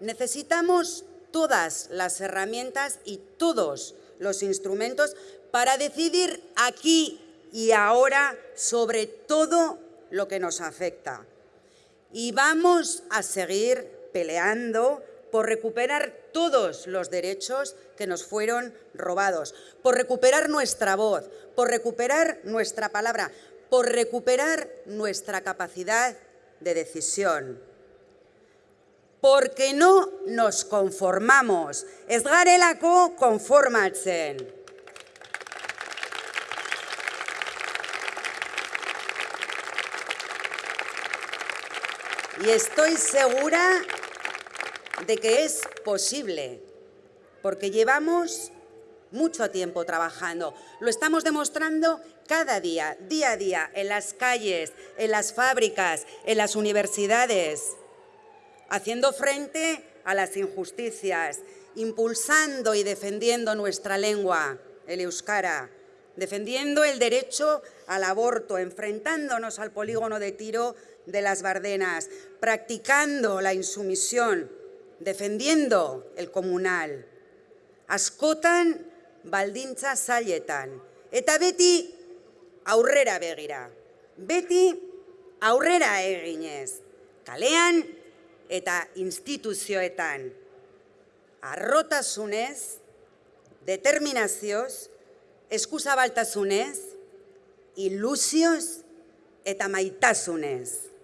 necesitamos todas las herramientas y todos los instrumentos para decidir aquí y ahora sobre todo lo que nos afecta. Y vamos a seguir peleando por recuperar todos los derechos que nos fueron robados, por recuperar nuestra voz, por recuperar nuestra palabra, por recuperar nuestra capacidad de decisión. Porque no nos conformamos. Ez garelako konformatzen. Y estoy segura de que es posible, porque llevamos mucho tiempo trabajando. Lo estamos demostrando cada día, día a día, en las calles, en las fábricas, en las universidades, haciendo frente a las injusticias, impulsando y defendiendo nuestra lengua, el euskara, defendiendo el derecho al aborto, enfrentándonos al polígono de tiro de las Bardenas, practicando la insumisión, defendiendo el comunal. Askotan baldintza zailetan. Eta beti aurrera begira. Beti aurrera eginez. Kalean eta instituzioetan. Arrotasunez, determinazioz, eskuzabaltasunez, ilusioz eta maitasunez.